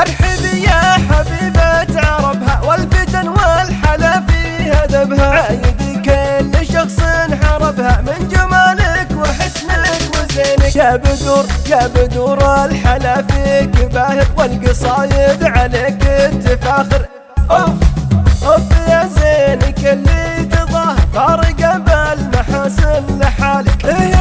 أرحب يا حبيبة عربها والفتن والحلا في هدبها عايد كل شخص حربها من جمالك وحسنك وزينك. يا بدور يا بدور الحلا فيك باهر والقصايد عليك التفاخر أوف أوف يا زينك اللي تظاهر فارقة بالمحاسن لحالك. إيه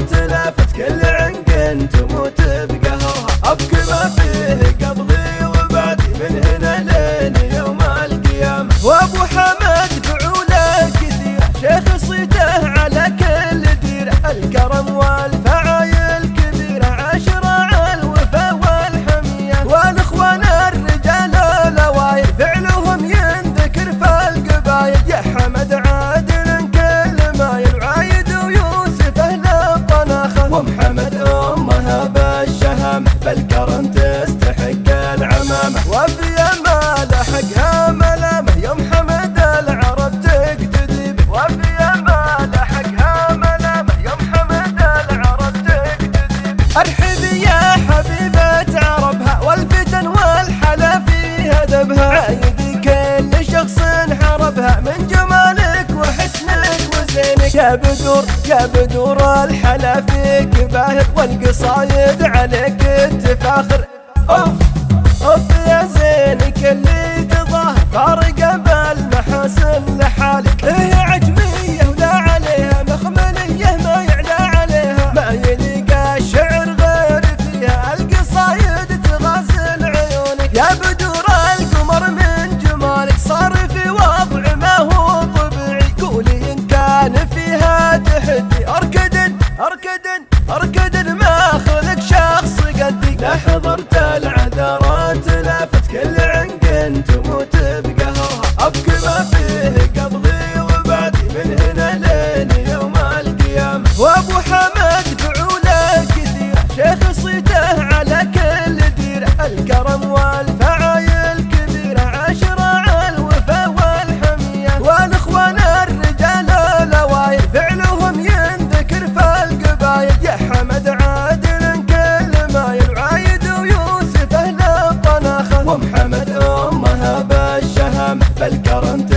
لافت كل عنق تموت بقهرها أبكي ما فيه قبضي وبعدي من هنا لين يوم القيامة. وأبو حمد فعوله كثيرة شيخ صيته على كل ديرة الكرم والفعايل كبيرة عشرة على الوفا والحمية. والإخوان الرجال الاوايل فعلهم ينذكر في القبايل يا حمد يا بدور يا بدور الحلا فيك باهر والقصايد عليك تفاخر أوف أوف يا زينك اللي تظاهر فارقه بالمحاسن لحالك لافت كل عنق تموت بقهرها أبكي ما فيه قبضي امها